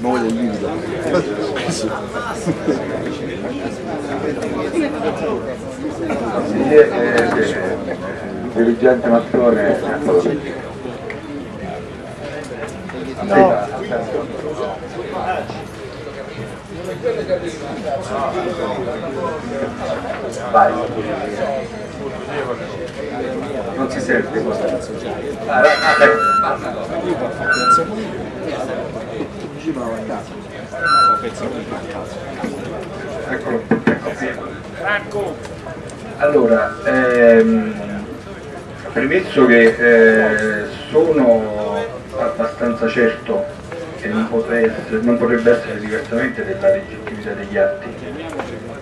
moglie livido. Sì, eh, eh, dirigente Mazzone. No. Vai. Non si sente questa Vai, vai, Eccolo, ecco Allora, ehm, premesso che eh, sono abbastanza certo che non, essere, non, potrebbe essere diversamente della legittimità degli atti,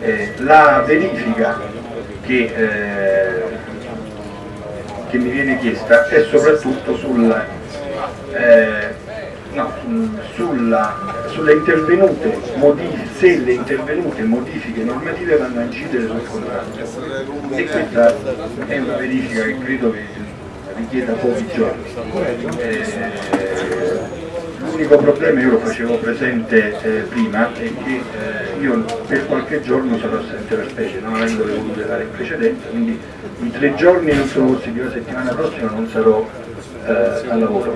eh, la verifica che, eh, che, mi viene chiesta è soprattutto sul, eh, sulla, sulle intervenute se le intervenute modifiche normative vanno a incidere sul contratto. E questa è una verifica che credo che richieda pochi giorni. Eh, L'unico problema, io lo facevo presente eh, prima, è che eh, io per qualche giorno sarò assente per specie, non avendole volute dare in precedenza, quindi i tre giorni non sono possibili, la settimana prossima non sarò eh, al lavoro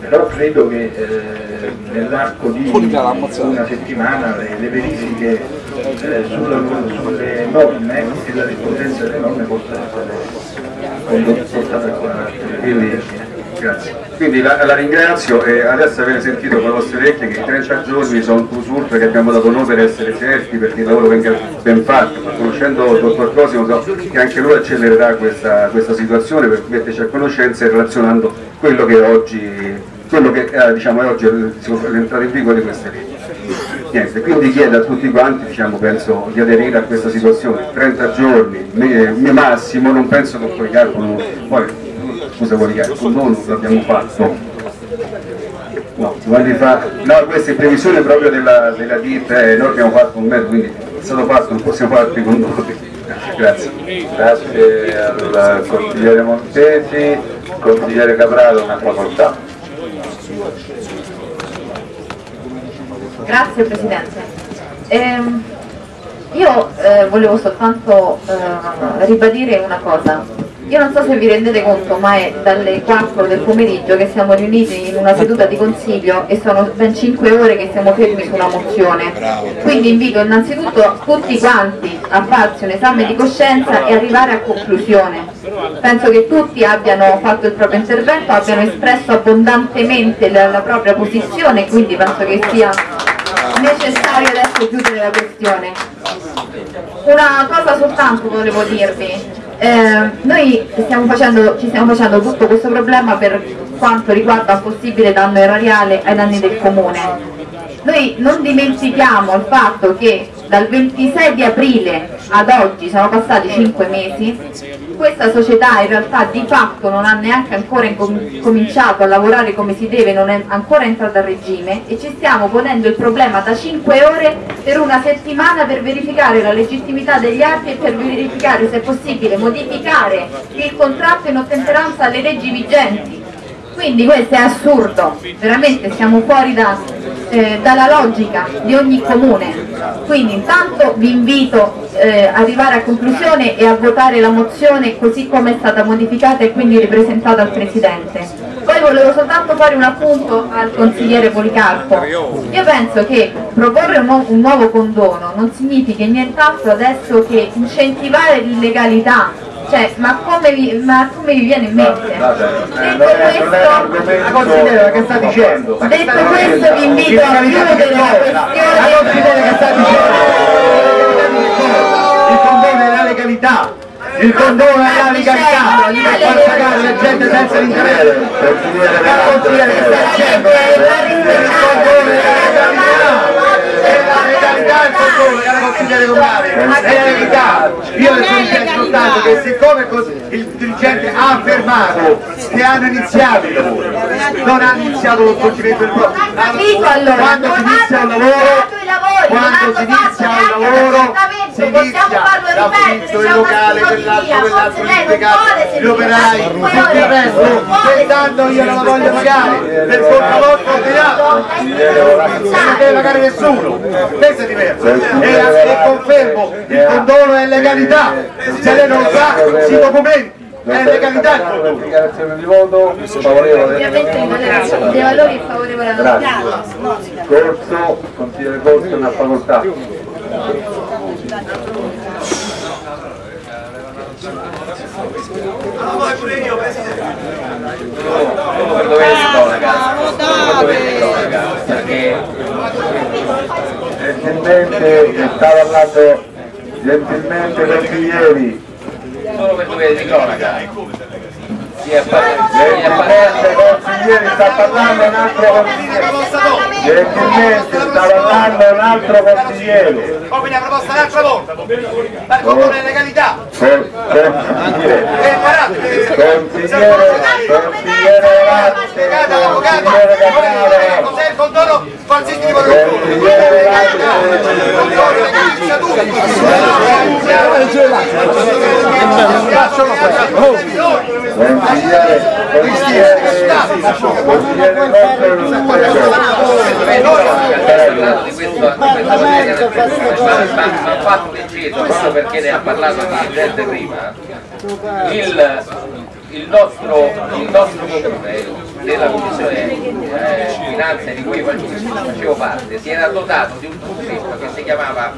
però credo che eh, nell'arco di una settimana le, le verifiche eh, sulla, sulle norme e la rispondenza delle norme possano essere portate a quindi Grazie. Quindi la, la ringrazio e adesso avete sentito con le vostre orecchie che i 30 giorni sono un usurp che abbiamo dato noi per essere certi perché il lavoro venga ben fatto, ma conoscendo il dottor Cosimo so che anche lui accelererà questa, questa situazione per metterci a conoscenza e relazionando quello che oggi quello che eh, diciamo, è oggi l'entrata in vigore di queste leggi. Niente, quindi chiedo a tutti quanti, diciamo, penso, di aderire a questa situazione, 30 giorni, mio massimo, non penso che poi calcolo, poi scusa con noi l'abbiamo fatto. No, fa... no, questa è previsione proprio della, della DIP, eh, noi abbiamo fatto un mezzo, quindi è stato fatto, non possiamo fare altri condoni. Grazie. Grazie al consigliere Montesi, consigliere Capraro, una facoltà. Grazie Presidente. Ehm, io eh, volevo soltanto eh, ribadire una cosa. Io non so se vi rendete conto, ma è dalle 4 del pomeriggio che siamo riuniti in una seduta di consiglio e sono ben 5 ore che siamo fermi su una mozione. Quindi invito innanzitutto tutti quanti a farsi un esame di coscienza e arrivare a conclusione. Penso che tutti abbiano fatto il proprio intervento, abbiano espresso abbondantemente la, la propria posizione, quindi penso che sia necessario adesso chiudere la questione. Una cosa soltanto volevo dirvi, eh, noi stiamo facendo, ci stiamo facendo tutto questo problema per quanto riguarda un possibile danno erariale ai danni del comune. Noi non dimentichiamo il fatto che dal 26 di aprile ad oggi sono passati 5 mesi, questa società in realtà di fatto non ha neanche ancora cominciato a lavorare come si deve, non è ancora entrata a regime e ci stiamo ponendo il problema da 5 ore per una settimana per verificare la legittimità degli atti e per verificare se è possibile modificare il contratto in ottemperanza alle leggi vigenti. Quindi questo è assurdo, veramente siamo fuori da, eh, dalla logica di ogni comune. Quindi intanto vi invito eh, ad arrivare a conclusione e a votare la mozione così come è stata modificata e quindi ripresentata al Presidente. Poi volevo soltanto fare un appunto al consigliere Policarpo. Io penso che proporre un, nu un nuovo condono non significa nient'altro adesso che incentivare l'illegalità cioè, ma come vi, ma come vi viene in mente? Detto questo, considera che sta dicendo. Detto questo vi invito a chiudere la questione. Sta dicendo. Il condono è la legalità. Il condono è la legalità per far pagare la gente senza l'interesse. La considera che sta dicendo. Il condono è la legalità legalità il controllo che la consigliere comunale è la legalità io le sono soltanto che siccome il dirigente ha affermato che hanno iniziato il lavoro non hanno iniziato lo svolgimento del proprio quando si inizia un lavoro quando si inizia un lavoro si inizia l'affitto, il locale, quell'altro, quell'altro, l'impiegato, gli operai, tutto il resto, quest'anno io non la voglio pagare, per colpa vostra ho tirato, non deve pagare nessuno, questo è diverso. E, confermo, il condono è legalità, se lei non sa, si documenti, è legalità il Capraro, condono. dichiarazione di voto favorevole Ovviamente il valore dei valori favorevole alla grazie. Corso, consigliere Corso una facoltà. Cronaca per dovere di cronaca perché? Gentilmente sta parlando gentilmente consiglieri solo per dovere di cronaca si è gentilmente parlato consiglieri sta parlando un altro consigliere gentilmente sta parlando un altro consigliere Come la proposta l'altra volta, ma il condono è legalità, Con- consigliere consigliere consigliere Latte consigliere Capraro cos'è il condono? Condono. consigliere Latte consigliere consigliere consigliere di di ha fatto l'inciso proprio perché ne ha parlato il dirigente prima il, il nostro il nostro comune della commissione eh, finanze di cui facevo parte si era dotato di un documento che si chiamava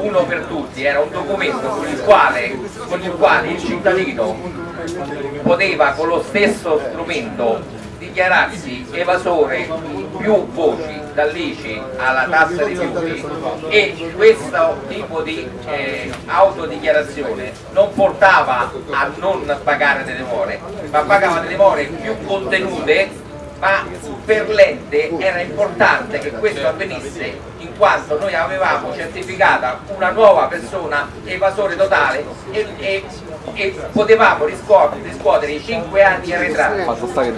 uno per tutti era un documento con il quale, con il, quale il cittadino poteva con lo stesso strumento dichiararsi evasore più voci dall'ICI alla tassa di rifiuti e questo tipo di eh, autodichiarazione non portava a non pagare delle more ma pagava delle more più contenute ma per l'ente era importante che questo avvenisse in quanto noi avevamo certificata una nuova persona evasore totale e, e- e potevamo riscuotere, riscuotere i 5 anni arretrati.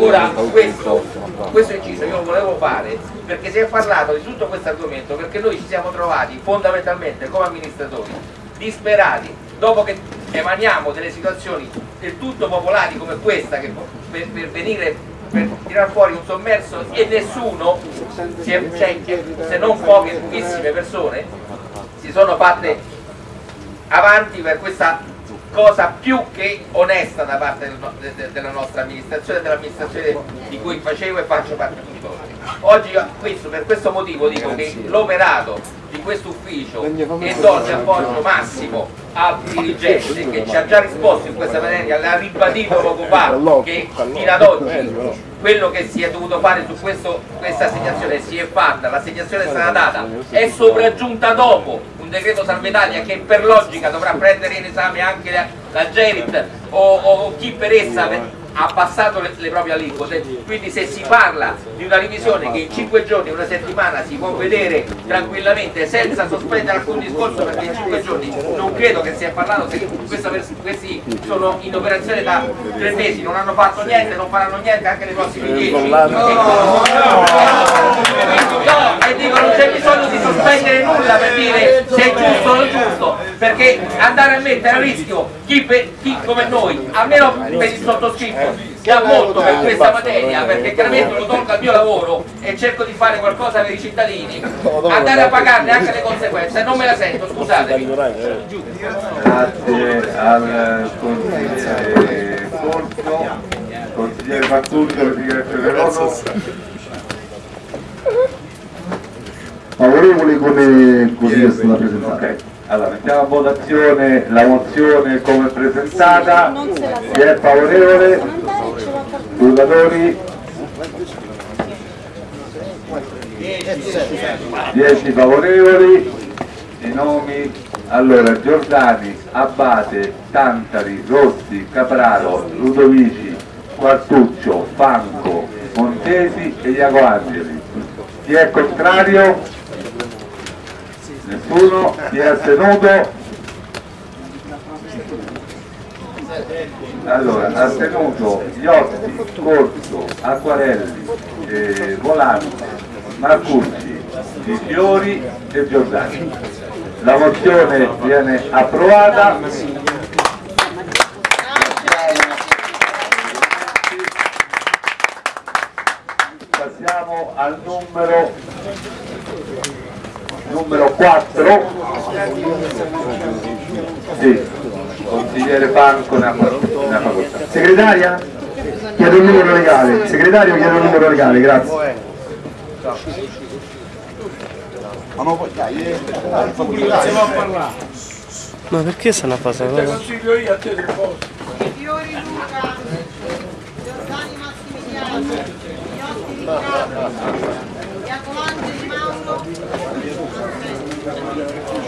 Ora questo, questo inciso io lo volevo fare perché si è parlato di tutto questo argomento perché noi ci siamo trovati fondamentalmente come amministratori disperati dopo che emaniamo delle situazioni del tutto popolari come questa che per, per venire per tirar fuori un sommerso e nessuno è- cioè, se non poche pochissime persone si sono fatte avanti per questa cosa più che onesta da parte del de- de- della nostra amministrazione, dell'amministrazione di cui facevo e faccio parte tuttora. Oggi questo- per questo motivo dico che l'operato di questo ufficio e do il appoggio massimo al dirigente che ci ha già risposto in questa materia, l'ha ribadito poco fa che fino ad oggi quello che si è dovuto fare su questo- questa assegnazione si è fatta, l'assegnazione è stata data, è sopraggiunta dopo un decreto Salva Italia che per logica dovrà prendere in esame anche la, la Gerit o, o chi per essa ha abbassato le, le proprie aliquote, quindi se si parla di una revisione che in 5 giorni, una settimana si può vedere tranquillamente senza sospendere alcun discorso perché in 5 giorni non credo che si sia parlato, se questi sono in operazione da 3 mesi, non hanno fatto niente, non faranno niente anche nei prossimi 10. No, e dico non c'è bisogno di sospendere nulla per dire se è giusto o non giusto, perché andare a mettere a rischio chi, per- chi come noi, almeno per il sottoscritto, che ha molto per questa materia, perché chiaramente lo tolgo al mio lavoro e cerco di fare qualcosa per i cittadini, andare a pagarne anche le conseguenze, non me la sento, scusatemi. Grazie al consigliere Corso, consigliere per dichiarazione di voto. favorevole come così è stata presentata. Ok, allora mettiamo a votazione la mozione come presentata. Chi è favorevole? Scrutatori? 10 favorevoli, i nomi allora Giordani, Abate, Tantari, Rossi, Capraro, Ludovici, Quartuccio, Fanco, Montesi e Iaco Angeli. Chi è contrario? Nessuno? Chi è astenuto? Allora, astenuto Iotti, Corso, Acquarelli, eh, Volante, Marcucci, Di Fiori e Giordani. La mozione viene approvata. Passiamo al numero numero 4 sì, consigliere Franco ne ha ne ha facoltà Segretaria? Chiedo il numero legale. Segretario chiedo il numero legale, grazie. Ma perché stanno a fare questa cosa? Fiori Luca, Giordani Massimiliano, Iotti Riccardo, Iacovangeli Mauro, Iaccucci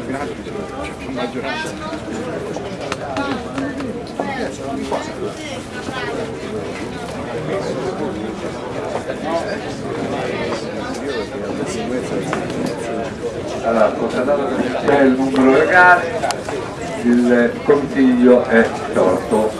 tutta quarta quindicesimo. Avani Antonino, Giovanni Mauro, allora, constatato che c'è il numero legale il consiglio è sciolto